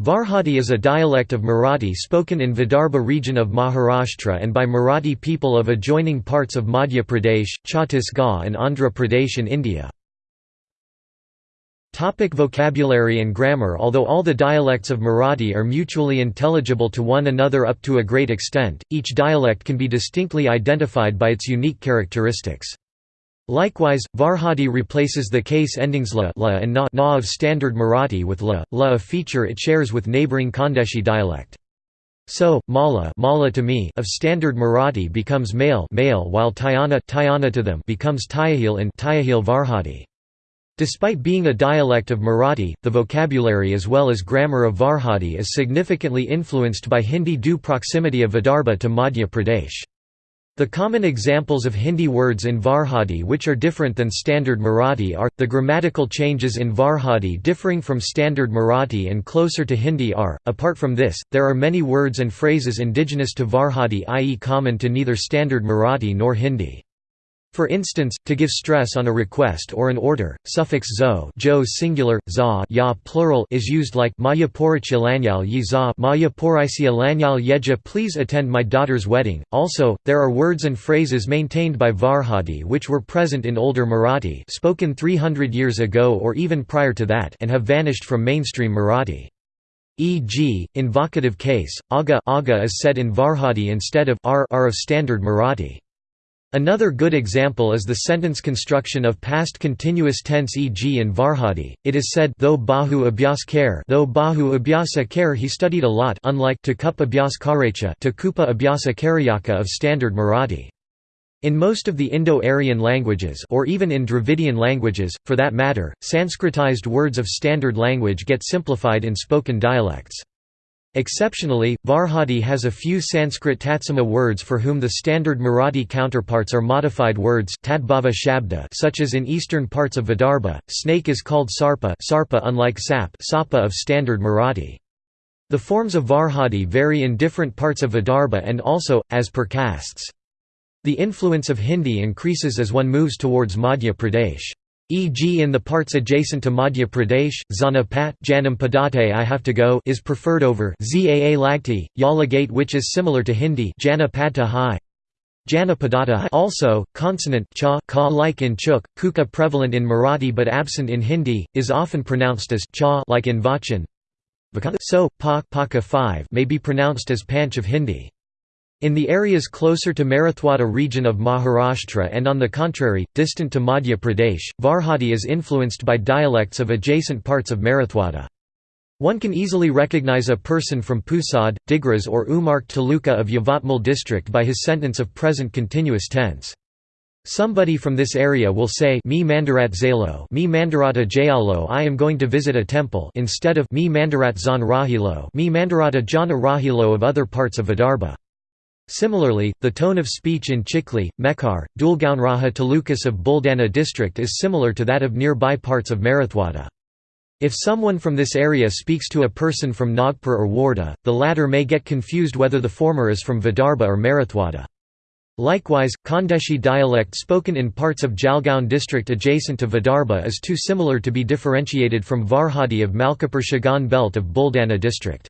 Varhadi is a dialect of Marathi spoken in Vidarbha region of Maharashtra and by Marathi people of adjoining parts of Madhya Pradesh, Chhattisgarh and Andhra Pradesh in India. Topic vocabulary and grammar Although all the dialects of Marathi are mutually intelligible to one another up to a great extent, each dialect can be distinctly identified by its unique characteristics. Likewise, Varhadi replaces the case endings la, la and na, na of standard Marathi with la, la a feature it shares with neighbouring Khandeshi dialect. So, mala, mala to me of standard Marathi becomes male, male while Tayana, Tayana to them becomes Tayahil in Varhadi. Despite being a dialect of Marathi, the vocabulary as well as grammar of Varhadi is significantly influenced by Hindi due proximity of Vidarbha to Madhya Pradesh. The common examples of Hindi words in Varhadi which are different than Standard Marathi are, the grammatical changes in Varhadi differing from Standard Marathi and closer to Hindi are, apart from this, there are many words and phrases indigenous to Varhadi i.e. common to neither Standard Marathi nor Hindi. For instance, to give stress on a request or an order, suffix zo jo singular, za ya plural is used like Maya lanyal yi za Maya lanyal yeja please attend my daughter's wedding. Also, there are words and phrases maintained by Varhadi which were present in older Marathi spoken 300 years ago or even prior to that and have vanished from mainstream Marathi. E.g., in vocative case, aga, aga is said in Varhadi instead of r, r of standard Marathi. Another good example is the sentence construction of past continuous tense e.g. in Varhadi, it is said though Bahu abhyas kare though Bahu abhyasa kare he studied a lot unlike to kup abhyas karecha to kupa abhyasa karyaka of standard Marathi. In most of the Indo-Aryan languages or even in Dravidian languages, for that matter, Sanskritized words of standard language get simplified in spoken dialects. Exceptionally, Varhadi has a few Sanskrit Tatsama words for whom the standard Marathi counterparts are modified words shabda such as in eastern parts of Vidarbha, snake is called sarpa, sarpa unlike sap sapa of standard Marathi. The forms of Varhadi vary in different parts of Vidarbha and also, as per castes. The influence of Hindi increases as one moves towards Madhya Pradesh e.g. in the parts adjacent to Madhya Pradesh, Zanapat Janam I have to go is preferred over Zaa Lagti, Yalagate which is similar to Hindi Janapadta Hai. Janapadata also, consonant cha ka like in Chuk, kuka prevalent in Marathi but absent in Hindi, is often pronounced as cha like in Vachan. So, pa, paka 5 may be pronounced as panch of Hindi. In the areas closer to Marathwada region of Maharashtra and on the contrary, distant to Madhya Pradesh, Varhadi is influenced by dialects of adjacent parts of Marathwada. One can easily recognize a person from Pusad, Digras or Umark Taluka of Yavatmal district by his sentence of present continuous tense. Somebody from this area will say me mandarat zalo me mandarata jayalo I am going to visit a temple instead of me mandarat zan rahilo me mandarata jana rahilo of other parts of Vidarbha. Similarly, the tone of speech in Chikhli, Mehkar, Dulgaunraha Talukas of Buldana district is similar to that of nearby parts of Marathwada. If someone from this area speaks to a person from Nagpur or Wardha, the latter may get confused whether the former is from Vidarbha or Marathwada. Likewise, Khandeshi dialect spoken in parts of Jalgaon district adjacent to Vidarbha is too similar to be differentiated from Varhadi of Malkapur Shegaon belt of Buldana district.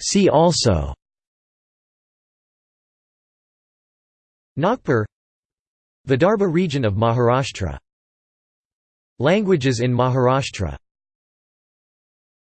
See also. Nagpur. Vidarbha region of Maharashtra. Languages in Maharashtra